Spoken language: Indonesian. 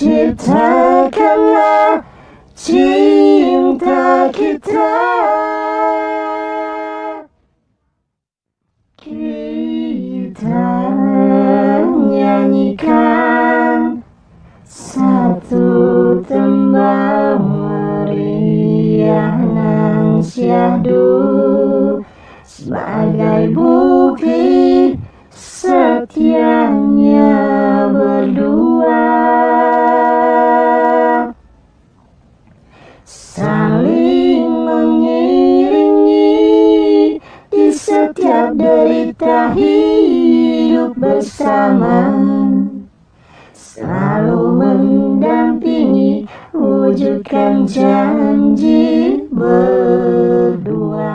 Ciptakanlah cinta kita. Kita nyanyikan satu tembang meriah nan syahdu Sebagai bukti setiap derita hidup bersama. Selalu mendampingi wujudkan janji berdua.